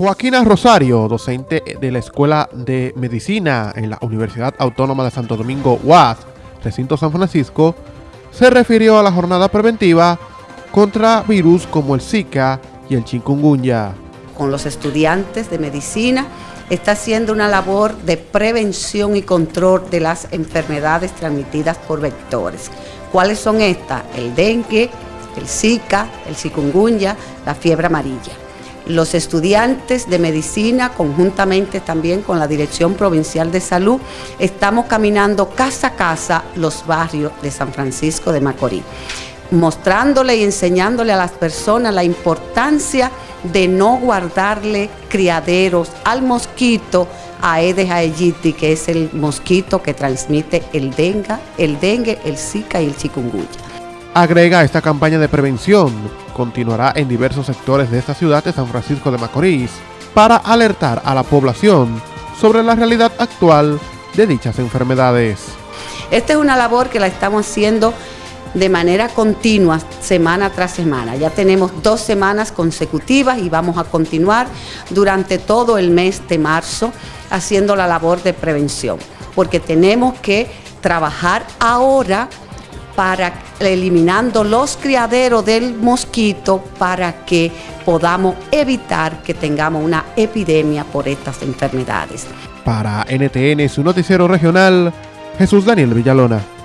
Joaquina Rosario, docente de la Escuela de Medicina en la Universidad Autónoma de Santo Domingo UAS, recinto San Francisco, se refirió a la jornada preventiva contra virus como el Zika y el chikungunya. Con los estudiantes de medicina está haciendo una labor de prevención y control de las enfermedades transmitidas por vectores. ¿Cuáles son estas? El dengue, el Zika, el chikungunya, la fiebre amarilla los estudiantes de medicina, conjuntamente también con la Dirección Provincial de Salud, estamos caminando casa a casa los barrios de San Francisco de Macorís, mostrándole y enseñándole a las personas la importancia de no guardarle criaderos al mosquito Aedes aegypti, que es el mosquito que transmite el dengue, el dengue, el zika y el chikungunya. Agrega esta campaña de prevención continuará en diversos sectores de esta ciudad de San Francisco de Macorís para alertar a la población sobre la realidad actual de dichas enfermedades. Esta es una labor que la estamos haciendo de manera continua, semana tras semana. Ya tenemos dos semanas consecutivas y vamos a continuar durante todo el mes de marzo haciendo la labor de prevención, porque tenemos que trabajar ahora para eliminando los criaderos del mosquito para que podamos evitar que tengamos una epidemia por estas enfermedades. Para NTN, su noticiero regional, Jesús Daniel Villalona.